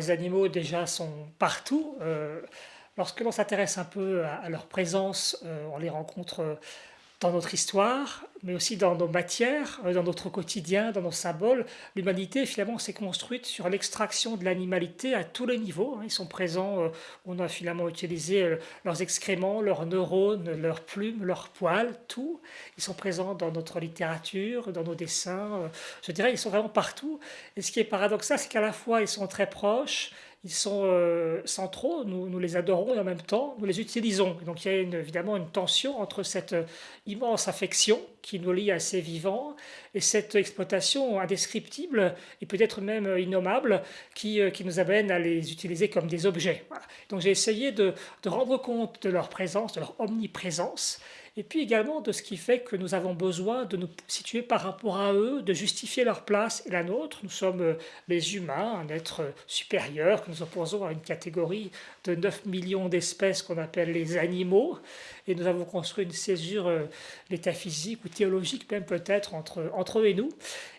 Les animaux déjà sont partout. lorsque l'on s'intéresse un peu à, leur présence, on les rencontre dans notre histoire, mais aussi dans nos matières, euh, dans notre quotidien, dans nos symboles. L'humanité, finalement, s'est construite sur l'extraction de l'animalité à tous les niveaux. Hein. Ils sont présents, euh, on a finalement utilisé euh, leurs excréments, leurs neurones, leurs plumes, leurs poils, tout. Ils sont présents dans notre littérature, dans nos dessins. Je dirais, ils sont vraiment partout. Et ce qui est paradoxal, c'est qu'à la fois, ils sont très proches, ils sont euh, centraux, nous, nous, les adorons et en même temps nous les utilisons. donc il y a évidemment une tension entre cette euh, immense affection qui nous lie à ces vivants et cette exploitation indescriptible et peut-être même euh, innommable qui, qui, nous amène à les utiliser comme des objets. Donc j'ai essayé de, de rendre compte de leur présence, de leur omniprésence et puis également de ce qui fait que nous avons besoin de nous situer par rapport à eux, de justifier leur place et la nôtre. Nous sommes euh, les humains, un être supérieur que nous opposons à une catégorie de 9 millions d'espèces qu'on appelle les animaux, et nous avons construit une césure euh, métaphysique ou théologique même peut-être entre, entre eux et nous,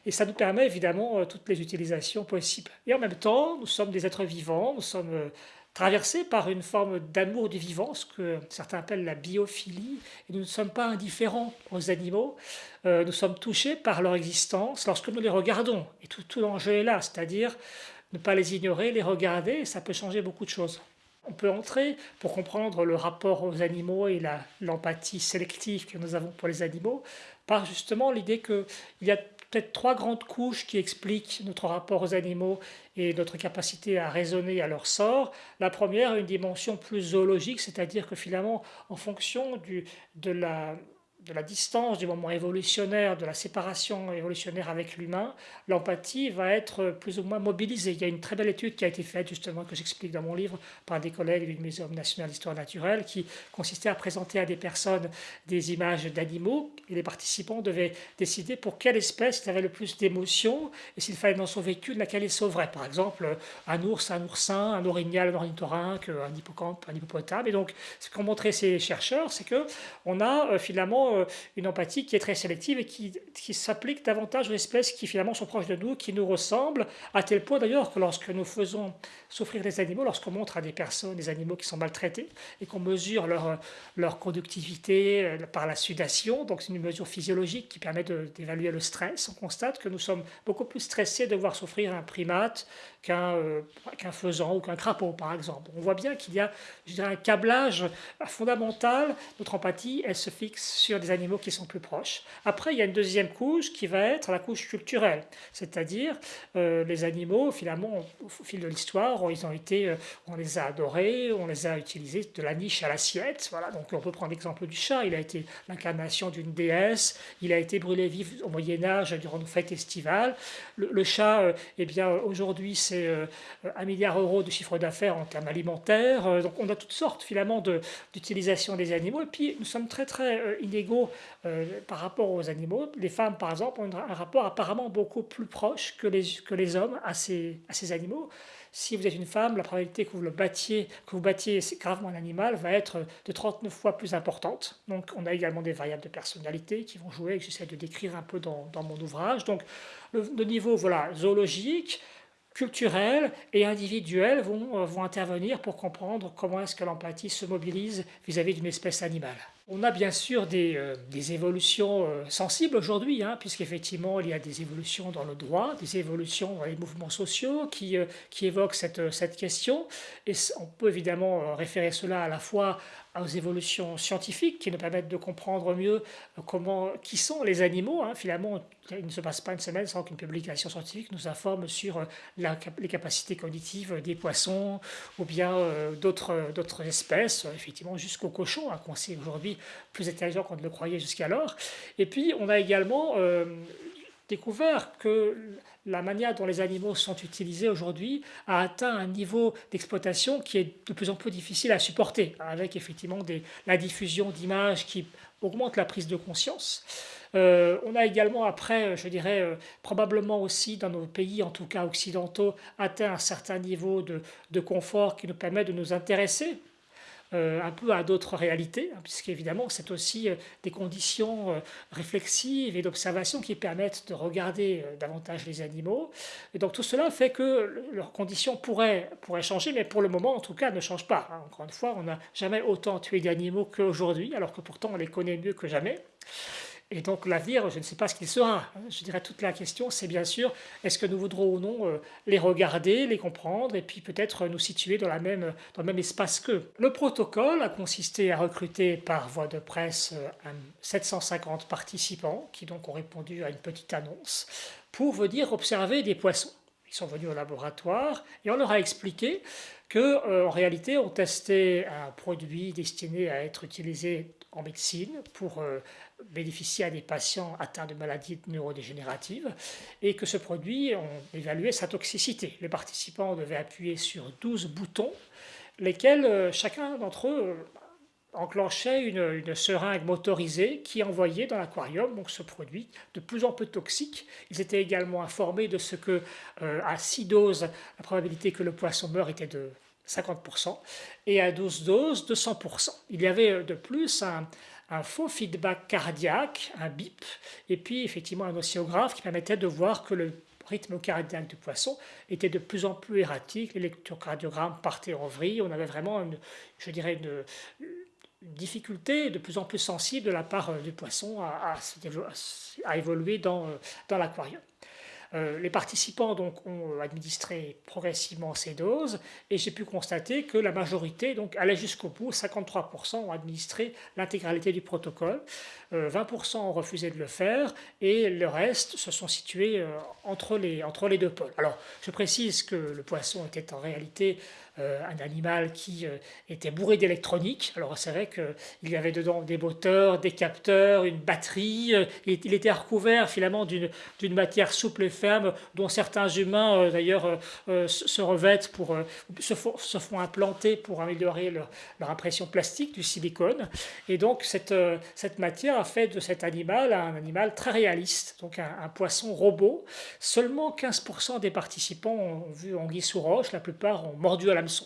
et ça nous permet évidemment euh, toutes les utilisations possibles. Et en même temps, nous sommes des êtres vivants, nous sommes traversé par une forme d'amour du vivant, ce que certains appellent la biophilie, et nous ne sommes pas indifférents aux animaux, euh, nous sommes touchés par leur existence lorsque nous les regardons, et tout, l'enjeu est là, c'est-à-dire ne pas les ignorer, les regarder, ça peut changer beaucoup de choses. On peut entrer pour comprendre le rapport aux animaux et l'empathie sélective que nous avons pour les animaux par justement l'idée qu'il y a peut-être trois grandes couches qui expliquent notre rapport aux animaux et notre capacité à raisonner à leur sort. La première, une dimension plus zoologique, c'est-à-dire que finalement, en fonction de la de la distance, du moment évolutionnaire, de la séparation évolutionnaire avec l'humain, l'empathie va être plus ou moins mobilisée. Il y a une très belle étude qui a été faite, justement, que j'explique dans mon livre, par des collègues du Muséum national d'histoire naturelle, qui consistait à présenter à des personnes des images d'animaux, et les participants devaient décider pour quelle espèce ils avaient le plus d'émotions, et s'il fallait en sauver qu'une, laquelle ils sauveraient. Par exemple, un ours, un oursin, un orignal, un ornithorynque, un hippocampe, un hippopotame. Et donc, ce qu'ont montré ces chercheurs, c'est qu'on a euh, finalement euh, une empathie qui est très sélective et qui, s'applique davantage aux espèces qui finalement sont proches de nous, qui nous ressemblent, à tel point d'ailleurs que lorsque nous faisons souffrir les animaux, lorsqu'on montre à des personnes des animaux qui sont maltraités et qu'on mesure leur, leur conductivité euh, par la sudation, donc c'est une mesure physiologique qui permet d'évaluer le stress, on constate que nous sommes beaucoup plus stressés de voir souffrir un primate qu'un euh, faisan ou qu'un crapaud par exemple. On voit bien qu'il y a je dirais, un câblage fondamental, notre empathie, elle se fixe sur des animaux qui sont plus proches. Après, il y a une deuxième couche qui va être la couche culturelle, c'est-à-dire euh, les animaux, finalement, au fil de l'histoire, ils ont été, euh, on les a adorés, on les a utilisés de la niche à l'assiette. Voilà, donc on peut prendre l'exemple du chat, il a été l'incarnation d'une déesse, il a été brûlé vif au Moyen Âge durant nos fêtes estivales. Le, chat, euh, eh bien, aujourd'hui, c'est un milliard d'euros de chiffre d'affaires en termes alimentaires. donc on a toutes sortes, finalement, d'utilisation des animaux. Et puis, nous sommes très, très inégaux euh, par rapport aux animaux. Les femmes, par exemple, ont un rapport apparemment beaucoup plus proche que les, hommes à ces, animaux. Si vous êtes une femme, la probabilité que vous, le battiez, que vous battiez gravement un animal va être de 39 fois plus importante. Donc on a également des variables de personnalité qui vont jouer, que j'essaie de décrire un peu dans, mon ouvrage. Donc le, le niveau voilà, zoologique, culturel et individuel vont, euh, vont intervenir pour comprendre comment est-ce que l'empathie se mobilise vis-à-vis d'une espèce animale. On a bien sûr des, euh, évolutions euh, sensibles aujourd'hui, hein, puisqu'effectivement il y a des évolutions dans le droit, des évolutions dans les mouvements sociaux qui, qui évoquent cette, cette question. Et on peut évidemment référer cela à la fois aux évolutions scientifiques qui nous permettent de comprendre mieux euh, comment, qui sont les animaux. Hein. Finalement, il ne se passe pas une semaine sans qu'une publication scientifique nous informe sur euh, la, les capacités cognitives des poissons ou bien euh, d'autres espèces, effectivement jusqu'aux cochons, hein, qu'on sait aujourd'hui plus intelligents qu'on ne le croyait jusqu'alors. Et puis, on a également découvert que la manière dont les animaux sont utilisés aujourd'hui a atteint un niveau d'exploitation qui est de plus en plus difficile à supporter, avec effectivement la diffusion d'images qui augmente la prise de conscience. Euh, on a également après, je dirais, euh, probablement aussi dans nos pays, en tout cas occidentaux, atteint un certain niveau de confort qui nous permet de nous intéresser euh, un peu à d'autres réalités, hein, puisqu'évidemment c'est aussi euh, des conditions réflexives et d'observation qui permettent de regarder davantage les animaux. Et donc tout cela fait que leurs conditions pourraient, pourraient changer, mais pour le moment en tout cas ne changent pas. Hein. Encore une fois, on n'a jamais autant tué d'animaux qu'aujourd'hui, alors que pourtant on les connaît mieux que jamais. Et donc l'avenir, je ne sais pas ce qu'il sera. Je dirais toute la question, c'est bien sûr, est-ce que nous voudrons ou non euh, les regarder, les comprendre, et puis peut-être nous situer dans, la même, dans le même espace qu'eux. Le protocole a consisté à recruter par voie de presse 750 euh, participants, qui donc ont répondu à une petite annonce, pour venir observer des poissons. Ils sont venus au laboratoire et on leur a expliqué qu'en euh, réalité on testait un produit destiné à être utilisé en médecine pour bénéficier à des patients atteints de maladies neurodégénératives et que ce produit, on évaluait sa toxicité. Les participants devaient appuyer sur 12 boutons, lesquels euh, chacun d'entre eux enclenchait une, seringue motorisée qui envoyait dans l'aquarium ce produit de plus en plus toxique. Ils étaient également informés de ce que euh, à 6 doses, la probabilité que le poisson meure était de 50% et à 12 doses de 100%. Il y avait de plus un, faux feedback cardiaque, un bip, et puis effectivement un oscillographe qui permettait de voir que le rythme cardiaque du poisson était de plus en plus erratique, l'électrocardiogramme partait en vrille, on avait vraiment, je dirais, une, difficulté de plus en plus sensible de la part du poisson à, évoluer dans, dans l'aquarium. Euh, les participants donc, ont administré progressivement ces doses et j'ai pu constater que la majorité donc, allait jusqu'au bout, 53% ont administré l'intégralité du protocole, 20% euh, ont refusé de le faire et le reste se sont situés euh, entre, les, entre les deux pôles. Alors je précise que le poisson était en réalité un animal qui était bourré d'électronique. Alors c'est vrai qu'il y avait dedans des moteurs, des capteurs, une batterie. il était recouvert finalement d'une matière souple et dont certains humains euh, d'ailleurs euh, euh, se revêtent pour se font, se implanter pour améliorer leur, impression plastique du silicone. Et donc cette, cette matière a fait de cet animal un animal très réaliste donc un, poisson robot. Seulement 15% des participants ont vu anguille sous roche la plupart ont mordu à l'hameçon